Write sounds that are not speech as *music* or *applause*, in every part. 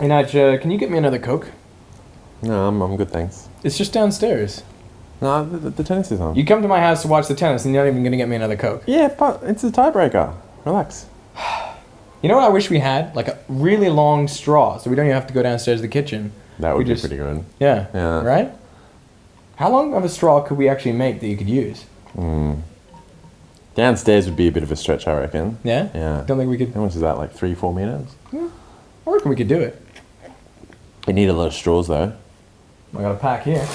Hey, uh, can you get me another Coke? No, I'm, I'm good, thanks. It's just downstairs. No, the, the, the tennis is on. You come to my house to watch the tennis and you're not even going to get me another Coke. yeah, but it's a tiebreaker. Relax. *sighs* You know what I wish we had? Like a really long straw so we don't even have to go downstairs to the kitchen. That would We be just- pretty good. Yeah. Yeah. Right? How long of a straw could we actually make that you could use? Downstairs would be a bit of a stretch, I reckon. Yeah? Yeah. Don't think we could. How much is that? Like three, four meters? I reckon we could do it. You need a lot of straws, though. I got a pack here.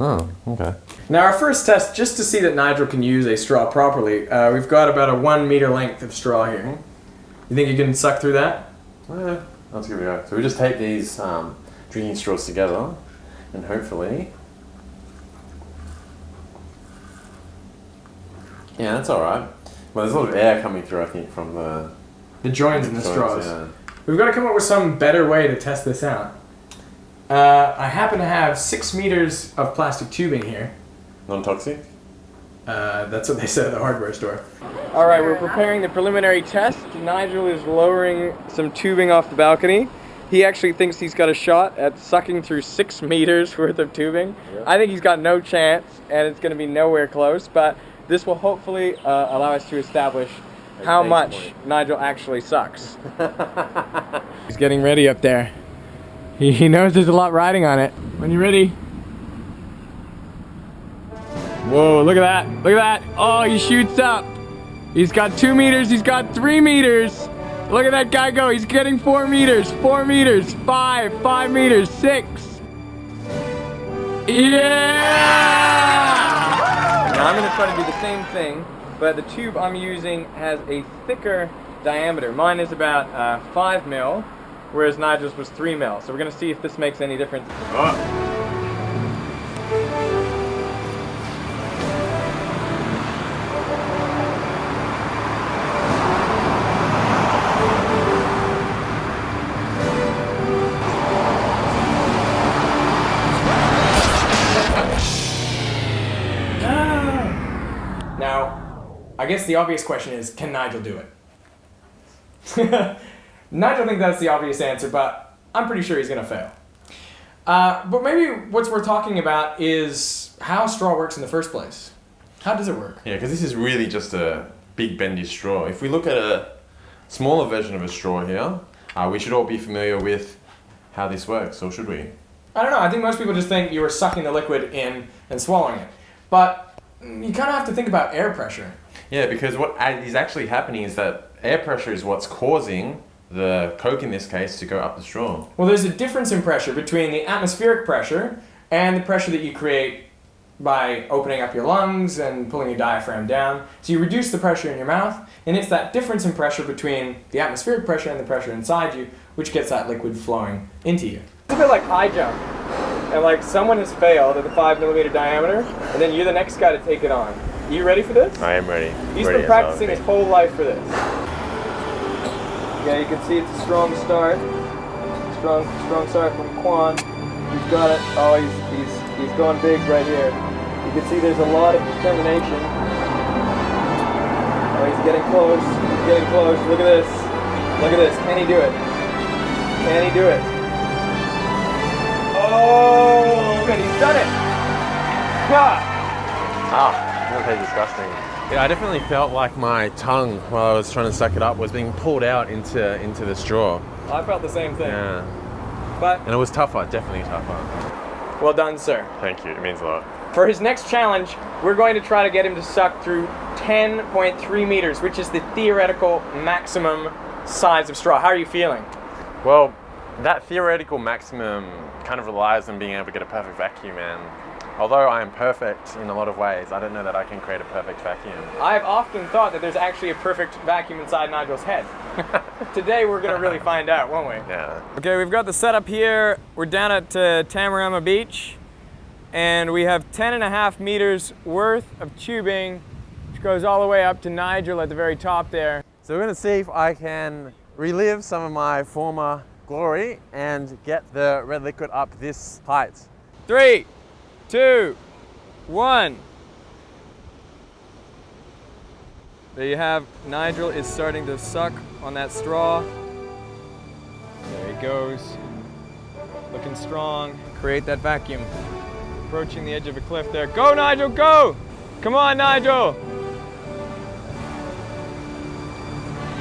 Oh, okay. Now, our first test, just to see that Nigel can use a straw properly, uh, we've got about a one meter length of straw here. You think you can suck through that? Yeah, let's give it a go. So we just tape these um, drinking straws together, and hopefully. Yeah, that's all right. Well, there's a lot of air coming through, I think, from the The joins in the joints, straws. Yeah. We've got to come up with some better way to test this out. Uh, I happen to have six meters of plastic tubing here. Non-toxic. Uh, that's what they said at the hardware store. All right, we're preparing the preliminary test. Nigel is lowering some tubing off the balcony. He actually thinks he's got a shot at sucking through six *laughs* meters worth of tubing. I think he's got no chance, and it's going to be nowhere close. But this will hopefully uh, allow us to establish how much. Nigel actually sucks. *laughs* he's getting ready up there. He, he knows there's a lot riding on it. When you're ready. Whoa, look at that. Look at that. Oh, he shoots up. He's got two meters. He's got three meters. Look at that guy go. He's getting four meters, four meters, five, five meters, six. Yeah! Now I'm gonna try to do the same thing, but the tube I'm using has a thicker diameter. Mine is about uh, five mil, whereas Nigel's was three mil. So we're gonna see if this makes any difference. Now, I guess the obvious question is, can Nigel do it? *laughs* Nigel thinks that's the obvious answer, but I'm pretty sure he's gonna fail. Uh, but maybe what's worth talking about is how straw works in the first place. How does it work? Yeah, because this is really just a big bendy straw. If we look at a smaller version of a straw here, uh, we should all be familiar with how this works, or should we? I don't know. I think most people just think you were sucking the liquid in and swallowing it. But mm, you kind of have to think about air pressure. Yeah, because what is actually happening is that air pressure is what's causing the Coke in this case to go up the straw. Well, there's a difference in pressure between the atmospheric pressure and the pressure that you create by opening up your lungs and pulling your diaphragm down. So you reduce the pressure in your mouth, and it's that difference in pressure between the atmospheric pressure and the pressure inside you which gets that liquid flowing into you. It's a bit like high jump. And like someone has failed at the five millimeter diameter, and then you're the next guy to take it on. Are You ready for this? I am ready. He's been practicing his whole life for this. Yeah, you can see it's a strong start. Strong, strong start from Quan. He's got it. Oh, he's he's he's going big right here. You can see there's a lot of determination. Oh, he's getting close. He's getting close. Look at this. Look at this. Can he do it? Can he do it? Oh, and he's done it. God. Ah, that tastes disgusting. Yeah, I definitely felt like my tongue while I was trying to suck it up was being pulled out into into the straw. I felt the same thing. Yeah, But and it was tougher, definitely tougher. well done, sir. Thank you. It means a lot. For his next challenge, we're going to try to get him to suck through 10.3 meters, which is the theoretical maximum size of straw. How are you feeling? Well, that theoretical maximum kind of relies on being able to get a perfect vacuum, and although I am perfect in a lot of ways, I don't know that I can create a perfect vacuum. I've often thought that there's actually a perfect vacuum inside Nigel's head. *laughs* Today we're going to really find out, won't we? Yeah. Okay, we've got the setup here. We're down at uh, Tamarama Beach, and we have 10 and a half meters worth of tubing, which goes all the way up to Nigel at the very top there. So we're going to see if I can relive some of my former glory and get the red liquid up this height. Three, two, one. There you have, Nigel is starting to suck on that straw. There he goes. Looking strong. Create that vacuum. Approaching the edge of a cliff there. Go, Nigel, go! Come on, Nigel!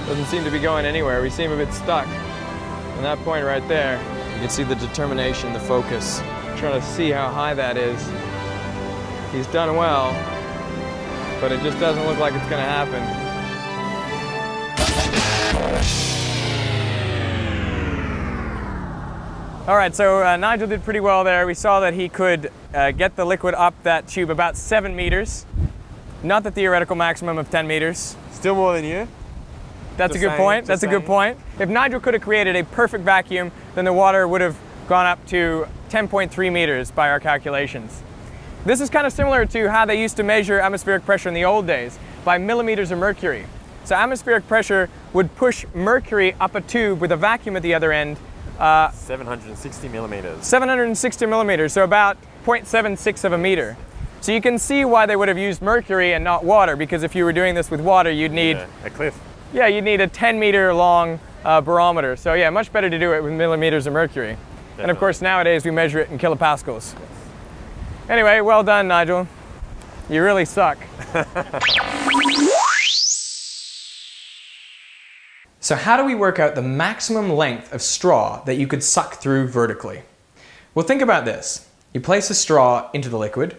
Doesn't seem to be going anywhere. We seem a bit stuck. On that point right there, you can see the determination, the focus. trying to see how high that is. He's done well, but it just doesn't look like it's going to happen. All right, so uh, Nigel did pretty well there. We saw that he could uh, get the liquid up that tube about seven meters, not the theoretical maximum of 10 meters. Still more than you. That's Just a good saying, point. That's a good point. If Nigel could have created a perfect vacuum, then the water would have gone up to 10.3 meters by our calculations. This is kind of similar to how they used to measure atmospheric pressure in the old days, by millimeters of mercury. So atmospheric pressure would push mercury up a tube with a vacuum at the other end, uh, 760 millimeters. 760 millimeters, so about 0.76 of a meter. So you can see why they would have used mercury and not water, because if you were doing this with water, you'd need Yeah, a cliff. Yeah, you'd need a 10 meter long uh, barometer. So yeah, much better to do it with millimeters of mercury. And of course, nowadays we measure it in kilopascals. Anyway, well done, Nigel. You really suck. *laughs* so how do we work out the maximum length of straw that you could suck through vertically? Well, think about this. You place a straw into the liquid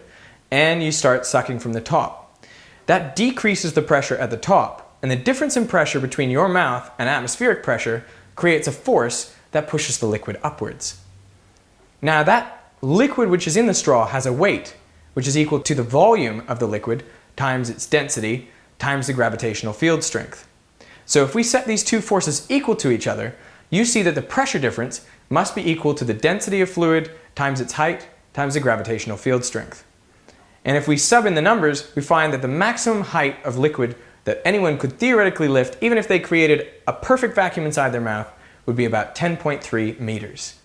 and you start sucking from the top. That decreases the pressure at the top, and the difference in pressure between your mouth and atmospheric pressure creates a force that pushes the liquid upwards. Now that liquid which is in the straw has a weight, which is equal to the volume of the liquid times its density times the gravitational field strength. So if we set these two forces equal to each other, you see that the pressure difference must be equal to the density of fluid times its height times the gravitational field strength. And if we sub in the numbers, we find that the maximum height of liquid that anyone could theoretically lift, even if they created a perfect vacuum inside their mouth, would be about 10.3 meters.